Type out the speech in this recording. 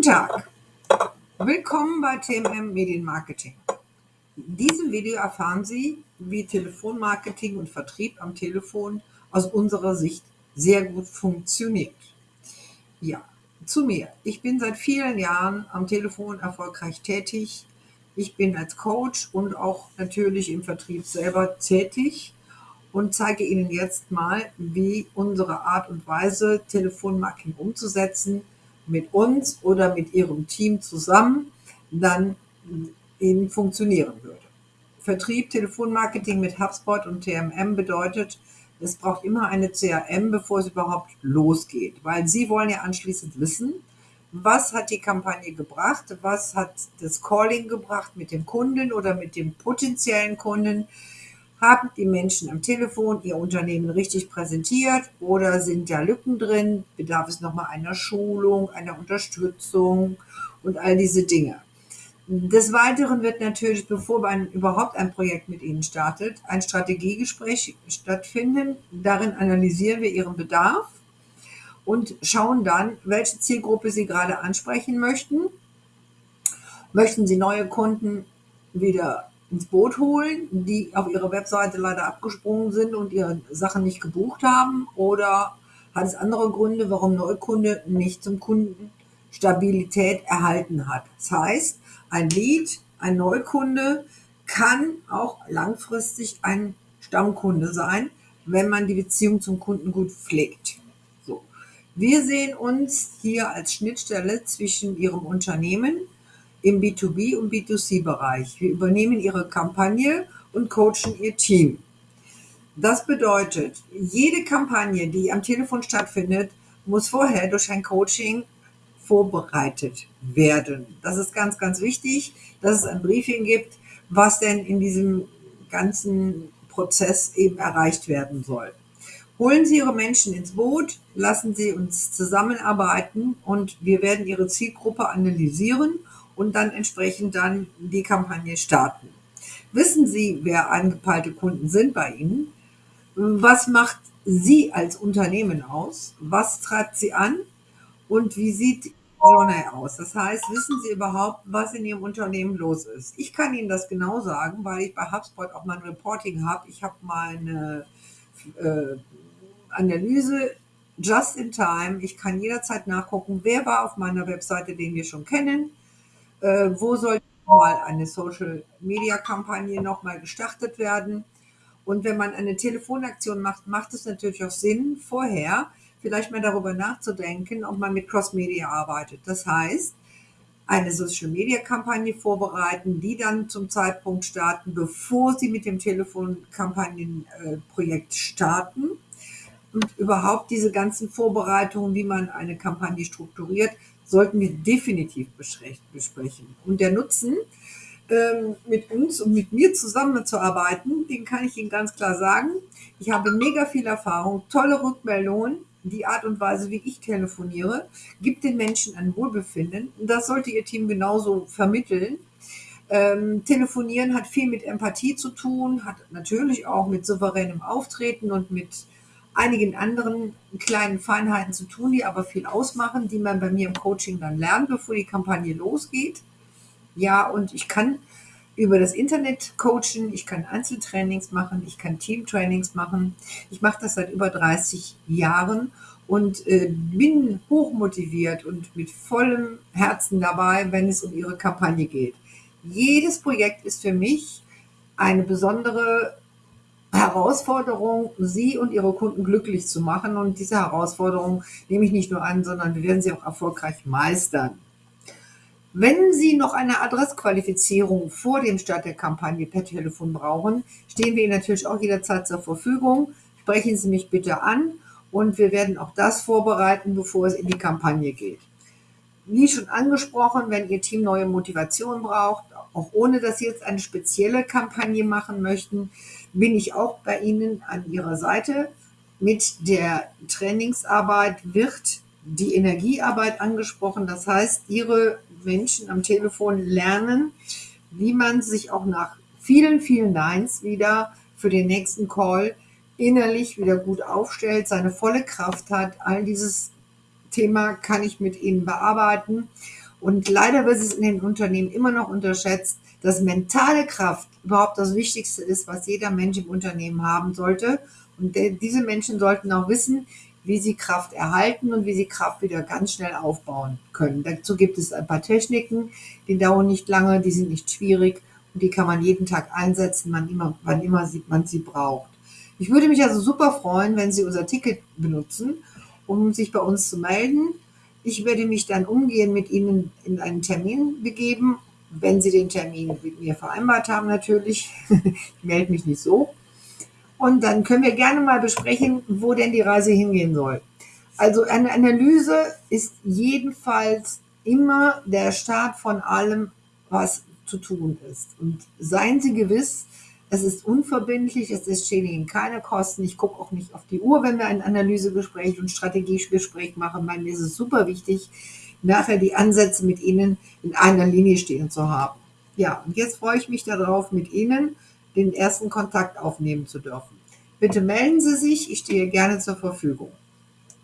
Guten Tag, willkommen bei TMM Medienmarketing. In diesem Video erfahren Sie, wie Telefonmarketing und Vertrieb am Telefon aus unserer Sicht sehr gut funktioniert. Ja, zu mir. Ich bin seit vielen Jahren am Telefon erfolgreich tätig. Ich bin als Coach und auch natürlich im Vertrieb selber tätig und zeige Ihnen jetzt mal, wie unsere Art und Weise, Telefonmarketing umzusetzen, mit uns oder mit Ihrem Team zusammen dann eben funktionieren würde. Vertrieb, Telefonmarketing mit HubSpot und TMM bedeutet, es braucht immer eine CRM, bevor es überhaupt losgeht, weil Sie wollen ja anschließend wissen, was hat die Kampagne gebracht, was hat das Calling gebracht mit dem Kunden oder mit dem potenziellen Kunden, haben die Menschen am Telefon ihr Unternehmen richtig präsentiert oder sind da Lücken drin? Bedarf es nochmal einer Schulung, einer Unterstützung und all diese Dinge? Des Weiteren wird natürlich, bevor man überhaupt ein Projekt mit Ihnen startet, ein Strategiegespräch stattfinden. Darin analysieren wir Ihren Bedarf und schauen dann, welche Zielgruppe Sie gerade ansprechen möchten. Möchten Sie neue Kunden wieder ins Boot holen, die auf ihrer Webseite leider abgesprungen sind und ihre Sachen nicht gebucht haben? Oder hat es andere Gründe, warum Neukunde nicht zum Kunden Stabilität erhalten hat? Das heißt, ein Lead, ein Neukunde kann auch langfristig ein Stammkunde sein, wenn man die Beziehung zum Kunden gut pflegt. So. Wir sehen uns hier als Schnittstelle zwischen Ihrem Unternehmen im B2B- und B2C-Bereich. Wir übernehmen Ihre Kampagne und coachen Ihr Team. Das bedeutet, jede Kampagne, die am Telefon stattfindet, muss vorher durch ein Coaching vorbereitet werden. Das ist ganz, ganz wichtig, dass es ein Briefing gibt, was denn in diesem ganzen Prozess eben erreicht werden soll. Holen Sie Ihre Menschen ins Boot, lassen Sie uns zusammenarbeiten und wir werden Ihre Zielgruppe analysieren und dann entsprechend dann die Kampagne starten. Wissen Sie, wer angepeilte Kunden sind bei Ihnen? Was macht Sie als Unternehmen aus? Was treibt Sie an? Und wie sieht Journey aus? Das heißt, wissen Sie überhaupt, was in Ihrem Unternehmen los ist? Ich kann Ihnen das genau sagen, weil ich bei HubSpot auch mein Reporting habe. Ich habe meine äh, Analyse just in time. Ich kann jederzeit nachgucken, wer war auf meiner Webseite, den wir schon kennen, äh, wo soll mal eine Social-Media-Kampagne nochmal gestartet werden. Und wenn man eine Telefonaktion macht, macht es natürlich auch Sinn, vorher vielleicht mal darüber nachzudenken, ob man mit Cross-Media arbeitet. Das heißt, eine Social-Media-Kampagne vorbereiten, die dann zum Zeitpunkt starten, bevor Sie mit dem Telefonkampagnenprojekt starten. Und überhaupt diese ganzen Vorbereitungen, wie man eine Kampagne strukturiert, sollten wir definitiv besprechen. Und der Nutzen, ähm, mit uns und mit mir zusammenzuarbeiten, den kann ich Ihnen ganz klar sagen. Ich habe mega viel Erfahrung, tolle Rückmeldungen. Die Art und Weise, wie ich telefoniere, gibt den Menschen ein Wohlbefinden. Das sollte Ihr Team genauso vermitteln. Ähm, telefonieren hat viel mit Empathie zu tun, hat natürlich auch mit souveränem Auftreten und mit einigen anderen kleinen Feinheiten zu tun, die aber viel ausmachen, die man bei mir im Coaching dann lernt, bevor die Kampagne losgeht. Ja, und ich kann über das Internet coachen, ich kann Einzeltrainings machen, ich kann Teamtrainings machen. Ich mache das seit über 30 Jahren und äh, bin hochmotiviert und mit vollem Herzen dabei, wenn es um Ihre Kampagne geht. Jedes Projekt ist für mich eine besondere Herausforderung, Sie und Ihre Kunden glücklich zu machen. Und diese Herausforderung nehme ich nicht nur an, sondern wir werden sie auch erfolgreich meistern. Wenn Sie noch eine Adressqualifizierung vor dem Start der Kampagne per Telefon brauchen, stehen wir Ihnen natürlich auch jederzeit zur Verfügung. Sprechen Sie mich bitte an und wir werden auch das vorbereiten, bevor es in die Kampagne geht. Wie schon angesprochen, wenn Ihr Team neue Motivation braucht, auch ohne dass Sie jetzt eine spezielle Kampagne machen möchten, bin ich auch bei Ihnen an Ihrer Seite. Mit der Trainingsarbeit wird die Energiearbeit angesprochen. Das heißt, Ihre Menschen am Telefon lernen, wie man sich auch nach vielen, vielen Neins wieder für den nächsten Call innerlich wieder gut aufstellt, seine volle Kraft hat. All dieses Thema kann ich mit Ihnen bearbeiten Und leider wird es in den Unternehmen immer noch unterschätzt, dass mentale Kraft überhaupt das Wichtigste ist, was jeder Mensch im Unternehmen haben sollte. Und diese Menschen sollten auch wissen, wie sie Kraft erhalten und wie sie Kraft wieder ganz schnell aufbauen können. Dazu gibt es ein paar Techniken, die dauern nicht lange, die sind nicht schwierig und die kann man jeden Tag einsetzen, wann immer, wann immer man sie braucht. Ich würde mich also super freuen, wenn Sie unser Ticket benutzen, um sich bei uns zu melden. Ich werde mich dann umgehend mit Ihnen in einen Termin begeben, wenn Sie den Termin mit mir vereinbart haben natürlich. ich melde mich nicht so. Und dann können wir gerne mal besprechen, wo denn die Reise hingehen soll. Also eine Analyse ist jedenfalls immer der Start von allem, was zu tun ist. Und seien Sie gewiss, es ist unverbindlich, es stehen Ihnen keine Kosten. Ich gucke auch nicht auf die Uhr, wenn wir ein Analysegespräch und Strategiegespräch machen. Bei mir ist es super wichtig, nachher die Ansätze mit Ihnen in einer Linie stehen zu haben. Ja, und jetzt freue ich mich darauf, mit Ihnen den ersten Kontakt aufnehmen zu dürfen. Bitte melden Sie sich, ich stehe gerne zur Verfügung.